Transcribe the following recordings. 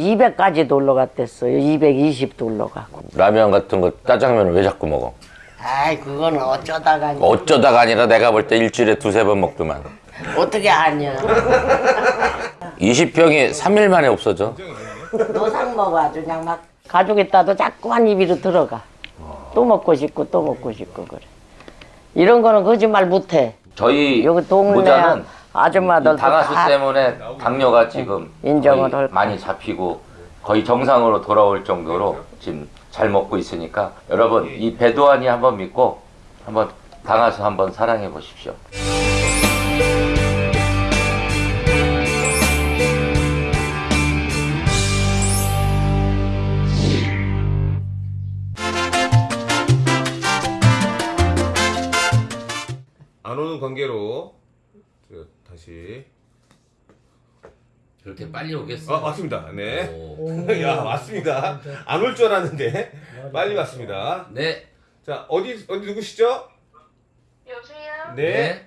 200까지도 올라갔댔어요. 220도 올라가고. 라면 같은 거 짜장면을 왜 자꾸 먹어? 아이 그거는 어쩌다가 어쩌다가 아니라 내가 볼 때 일주일에 두세 번 먹더만. 어떻게 아냐. 20병이 3일 만에 없어져. 노상 먹어 아주 그냥 막 가족 있다도 자꾸 한 입으로 들어가. 또 먹고 싶고 또 먹고 싶고 그래. 이런 거는 거짓말 못해. 저희 여기 동네 모자는 아줌마들도 당하수 다 때문에 당뇨가 지금 인정을 많이 잡히고 거의 정상으로 돌아올 정도로 지금 잘 먹고 있으니까 여러분 이 배도환이 한번 믿고 한번 당하수 한번 사랑해 보십시오. 빨리 오겠어? 아 왔습니다. 네. 오. 야 왔습니다. 안 올 줄 알았는데 빨리 왔습니다. 네. 자 어디 어디 누구시죠? 여보세요? 네.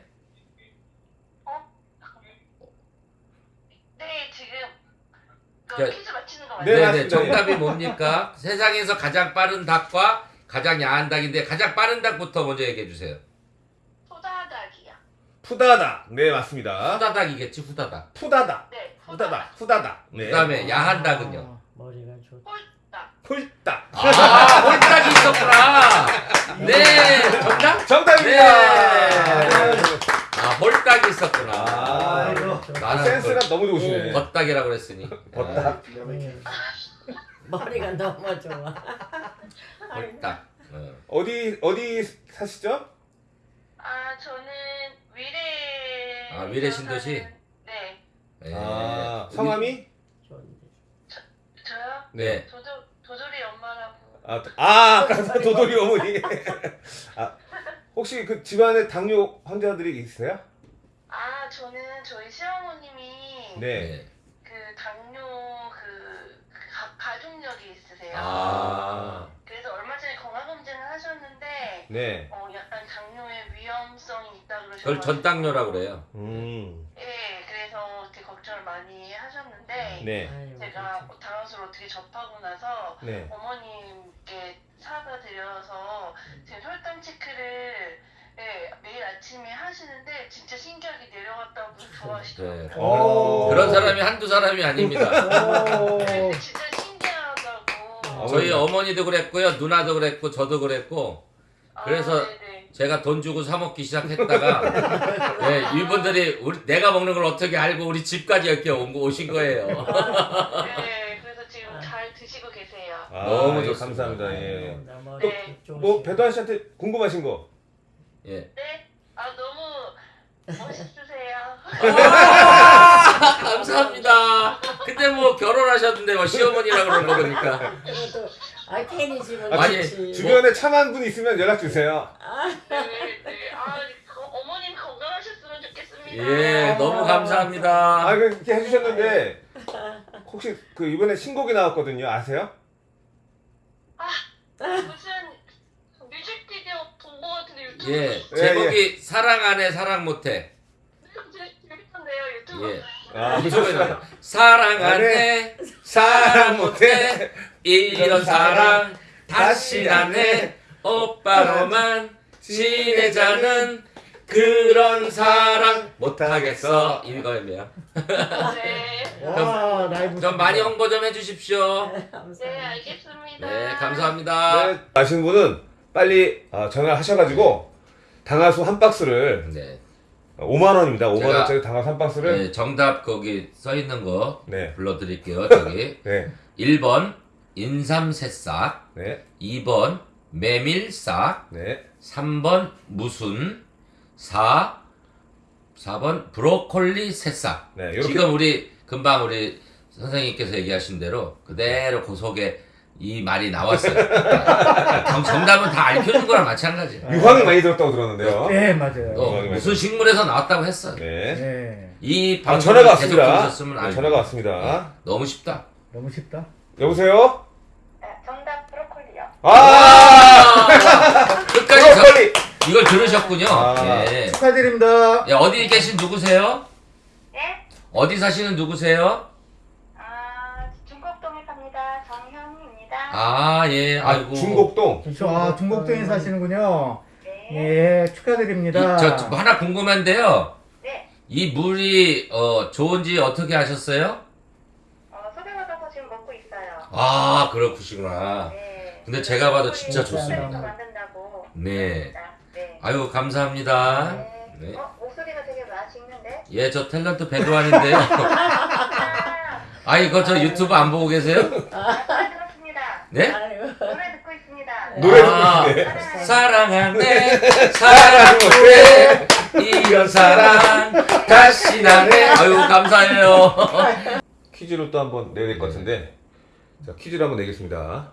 네, 지금 그 자, 퀴즈 맞히는 거 네, 맞아요? 네, 네. 맞습니다. 정답이 뭡니까? 세상에서 가장 빠른 닭과 가장 야한 닭인데 가장 빠른 닭부터 먼저 얘기해 주세요. 소다닭이요. 푸다다. 네 맞습니다. 후다닭이겠지, 후다닭. 푸다다. 네, 후다다. 후다다. 네. 그다음에 야한 닭은요. 머리가 좋. 홀닭. 풀다. 아, 홀딱이 있었구나. 네, 정답? 정답입니다. 네. 아, 홀딱이 있었구나. 아, 나는 센스가 그 너무 좋으시네. 겉닭이라고 그랬으니. 걷다. 머리가 너무 좋아. 홀딱. 어. 어디 어디 사시죠? 아, 저는 위례. 아, 위례 신도시? 네, 네. 아 성함이? 저요? 네. 도도 도돌이 엄마라고. 아, 아 가사 도돌이 어머니. 아 혹시 그 집안에 당뇨 환자들이 있으세요? 아, 저는 저희 시어머님이 네. 그 당뇨 그 가, 가족력이 있으세요. 아. 그래서 얼마 전에 건강 검진을 하셨는데 네. 어, 약간 당뇨의 위험성이 있다 그러셔서 그걸 전당뇨라고 그래요. 음. 예, 그래서 되게 걱정을 많이 하셨는데 네. 제가 당화수를 어떻게 접하고 나서 네. 어머님께 사다 드려서 지금 혈당 체크를 예, 매일 아침에 하시는데 진짜 신기하게 내려갔다고 좋아하시더라고요. 네. 오. 그런 사람이 한두 사람이 아닙니다. 진짜 신기하다고. 저희 어머니도 그랬고요, 누나도 그랬고, 저도 그랬고, 그래서 아, 네네. 제가 돈 주고 사 먹기 시작했다가, 네, 이분들이 우리, 내가 먹는 걸 어떻게 알고 우리 집까지 이렇게 온, 거- 오신 거예요. 네, 그래서 지금 잘 드시고 계세요. 아, 너무 예, 좋습니다. 감사합니다. 예. 네. 뭐 배도환 씨한테 궁금하신 거? 예. 네? 아, 너무 멋있으세요. 아, 감사합니다. 근데 뭐 결혼하셨는데 뭐 시어머니라 그런 거 보니까. 아 괜히 지금 아, 아니, 좋지. 주변에 참한 분 있으면 연락 주세요. 네, 네. 아, 거- 어머님 건강하셨으면 좋겠습니다. 예, 너무 감사합니다. 아, 그 이렇게 해주셨는데 혹시 그 이번에 신곡이 나왔거든요. 아세요? 무슨 뮤직비디오 본 거 같은데 유튜브. 예, 예, 제목이 사랑 안 해 사랑 못해. 재밌던데요, 유튜브. 예. 아? 사랑 안 해 사랑 못해 이런 사랑 다시 안해 오빠로만 지내자는 그런 사랑 못하겠어 이거예요. 네. 와 라이브 좀 많이 홍보 좀 해주십시오. 네, 알겠습니다. 네, 감사합니다. 네, 아시는 분은 빨리 아, 전화를 하셔가지고 당화수 한 박스를 네, 5만 원입니다. 5만 제가- 원짜리 당화수 한 박스를 네, 정답 거기 써 있는 거 네, 불러드릴게요. 저기 네, 1번 인삼새싹, 네, 2번 메밀싹, 네, 3번 무순, 4 4번 브로콜리 새싹. 네. 지금 우리 금방 우리 선생님께서 얘기하신 대로 그대로 그 속에 이 말이 나왔어요. 정- 정답은 다 알려주는 거랑 마찬가지예요. 유황이 많이 들었다고 들었는데요. 네 맞아요. 또 무슨 식물에서 나왔다고 했어. 네. 네이 아, 방송 전화가 계속 왔습니다. 들으셨으면 네, 알고. 전화가 왔습니다. 너무 쉽다. 너무 쉽다. 여보세요? 네, 정답 브로콜리요. 아, 끝까지 저- 브로콜리. 이걸 들으셨군요. 아. 예. 축하드립니다. 예, 어디 계신 누구세요? 네? 어디 사시는 누구세요? 아, 중곡동 반갑습니다. 정현입니다. 아, 예, 아, 아이고. 중곡동. 저 아, 중곡동에 사시는군요. 네. 예, 축하드립니다. 이, 저, 저 하나 궁금한데요. 네. 이 물이 어, 좋은지 어떻게 아셨어요? 어, 소개받아서 지금 먹고 있어요. 아, 그렇구시구나. 네. 근데 제가 봐도 진짜 목소리 좋습니다. 만든다고. 네. 네. 아유, 감사합니다. 네. 네. 어, 목소리가 되게 맛있는데? 예, 저 탤런트 배도환인데요. 아, 아, 이거 저 유튜브 안 보고 계세요? 노래 들었습니다. 네? 노래 듣고 있습니다. 노래 아, 듣고 있네. 사랑하네, 사랑하네, 이런 사랑, 다시 나네. 아유, 감사해요. 퀴즈로 또 한번 내야 될 것 같은데. 자, 퀴즈를 한번 내겠습니다.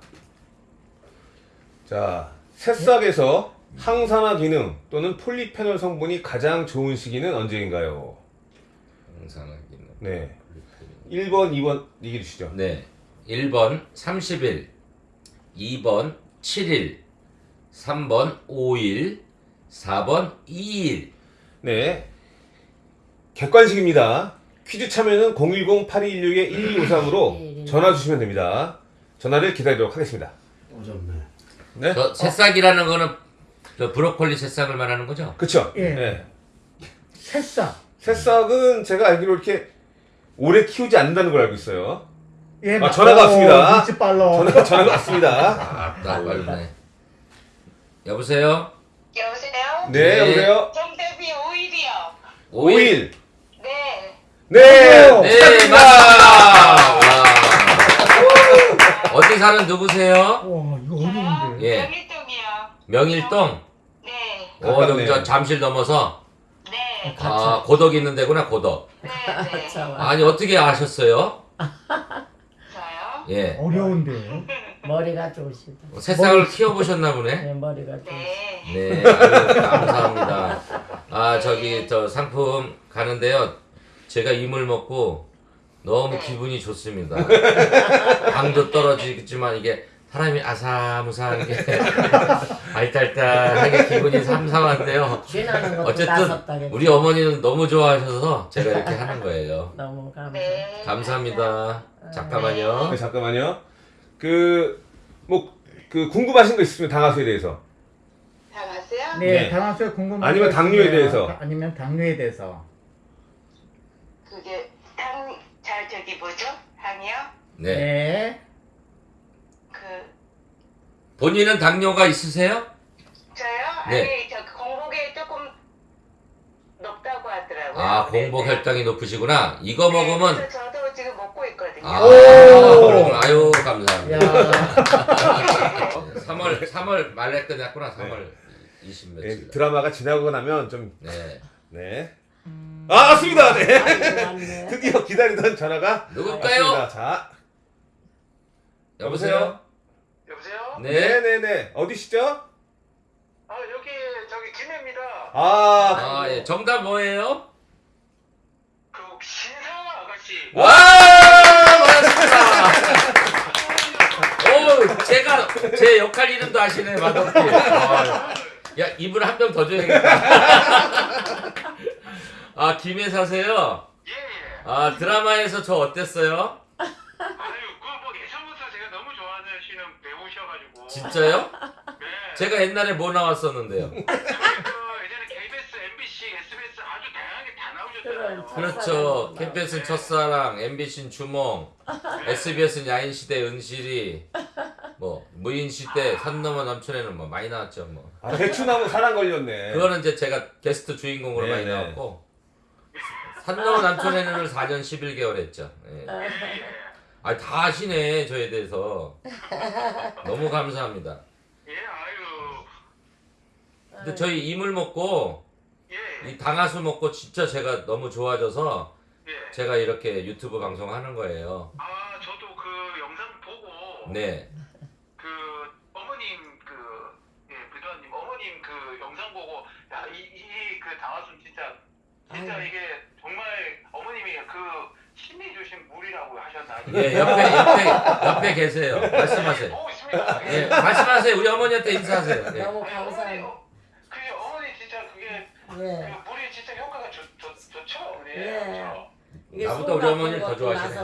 자, 새싹에서 항산화 기능 또는 폴리페놀 성분이 가장 좋은 시기는 언제인가요? 네. 1번, 2번 얘기해 주시죠. 네. 1번 30일, 2번 7일, 3번 5일, 4번 2일. 네. 객관식입니다. 퀴즈 참여는 010-8216-1253으로 전화 주시면 됩니다. 전화를 기다리도록 하겠습니다. 네? 저 새싹이라는 거는 저 브로콜리 새싹을 말하는 거죠? 그쵸? 예. 네. 새싹. 새싹은 제가 알기로 이렇게 오래 키우지 않는다는 걸 알고 있어요. 예, 아, 전화가 왔습니다. 눈치 빨라. 전화, 전화가 왔습니다. 아, 딱 빨리네. 여보세요? 여보세요? 네, 네. 여보세요? 정대비 5일이요. 5일. 네. 네, 오. 네, 축하드립니다. 맞습니다. 어디 사는 누구세요? 와, 이거 어려운데. 예. 명일동이요. 명일동? 네. 어, 여기. 저 잠실 넘어서? 네. 아, 고덕 있는 데구나, 고덕. 네. 네. 참, 아니, 어떻게 아셨어요? 저요? 예. 어려운데. 머리가 좋으시다. 새싹을 키워보셨나 보네? 네, 머리가 좋으시다. 네. 네, 아유, 감사합니다. 아, 저기, 저 상품 가는데요. 제가 이물 먹고 너무 기분이 좋습니다. 당도 떨어지겠지만 이게 사람이 아사무사한 게 알딸딸하게 기분이 삼삼한데요. 어쨌든 우리 어머니는 너무 좋아하셔서 제가 이렇게 하는 거예요. 너무 감사. 네. 감사합니다. 잠깐만요. 네, 잠깐만요. 그, 뭐, 그, 궁금하신 거 있으면 당화수에 대해서. 다 갔어요? 네, 네. 당황수에 궁금한 아니면 거 당뇨에 대해서. 아니면 당뇨에 대해서. 그게 뭐죠? 당이요? 네. 네. 그 본인은 당뇨가 있으세요? 저요? 네. 아니 저 공복에 조금 높다고 하더라고요. 아, 네, 공복 네. 혈당이 높으시구나. 이거 네, 먹으면 그래서 저도 지금 먹고 있거든요. 아, 오! 아유, 감사합니다. 야. 3월 3월 말에 끝났구나. 3월 20 네, 며칠. 드라마가 지나고 나면 좀, 네. 네. 아, 왔습니다. 네. 왔네. 드디어 기다리던 전화가 누굴까요? 왔습니다. 자, 여보세요? 여보세요? 네. 네네네. 어디시죠? 아 여기 저기 김해입니다. 아, 아, 예. 정답 뭐예요? 그 신사 아가씨. 와! 맞았습니다. 오, 제가 제 역할 이름도 아시네, 마덕기. 아, 야, 이분 한명더 줘야겠다. 아, 김해 사세요? 예. 예. 아, 드라마에서 저 어땠어요? 아유 그뭐 예전부터 제가 너무 좋아하시는 배우셔가지고. 진짜요? 네. 제가 옛날에 뭐 나왔었는데요? 저기 그 예전에 KBS, MBC, SBS 아주 다양하게 다 나오셨잖아요. 그렇죠. 캠페스는 첫사랑, MBC는 주몽, SBS는 야인시대 은실이, 뭐 무인시대 산 넘어 남촌에는 뭐 많이 나왔죠. 뭐 아, 대추나무 사랑 걸렸네. 그거는 이제 제가 게스트 주인공으로 네, 많이 네. 나왔고 산 넘어 남촌에는 4년 11개월 했죠. 예. 아 다 아시네 저에 대해서 너무 감사합니다. 예, 아유. 근데 저희 이물 먹고 예. 이 당하수 먹고 진짜 제가 너무 좋아져서 예. 제가 이렇게 유튜브 방송 하는 거예요. 아, 저도 그 영상 보고 네. 그 어머님 그 예, 부도님 어머님 그 영상 보고 야, 이 이 그 당화순 진짜 진짜 아유. 이게 정말 어머님이 그 신이 주신 물이라고 하셨나? 예, 옆에 옆에 옆에 계세요. 말씀하세요. 보고 있습니다. 예, 말씀하세요. 우리 어머니한테 인사하세요. 예. 너무 아니, 어머니, 감사해요. 어, 그게 어머니 진짜 그게 예. 그 물이 진짜 효과가 좋, 좋, 좋죠, 어머니. 예. 그렇죠? 이게 나보다 우리 술 어머니를 더 좋아하시네.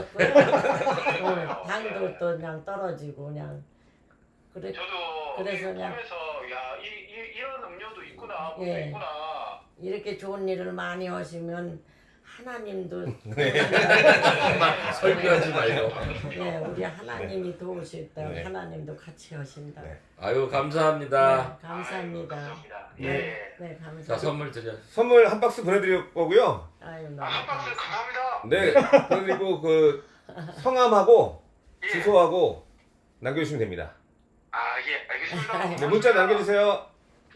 어, 당도 또 그냥 떨어지고 그냥 그래 저도 그래서 이 그냥- 보면서 야 이 이, 이런 음료도 있구나 뭐도 예. 있구나 이렇게 좋은 일을 많이 하시면 하나님도 막 설교하지 말고. 예, 우리 하나님이 도우실 때 네. 하나님도 같이 하신다. 네. 아유 감사합니다. 네, 감사합니다. 감사합니다. 네, 예. 네, 자 감사합니다. 선물 드려. 선물 한 박스 보내드릴 거고요. 아유, 너무 아, 한 박스 감사합니다. 감사합니다. 네. 그리고 그 성함하고 예. 주소하고 남겨주시면 됩니다. 아, 예, 알겠습니다. 네, 문자 남겨주세요.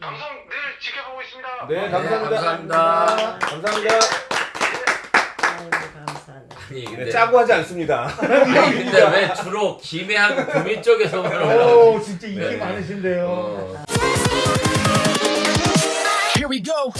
방송 늘 지켜보고 있습니다. 네, 네, 감사합니다. 감사합니다. 감사합니다. 아니 네, 근데 짜고 하지 않습니다. 아니, 근데 왜 주로 김해하고 구미 쪽에서만 올라오지? 오 진짜 인기 네. 많으신데요. 어. Here we go.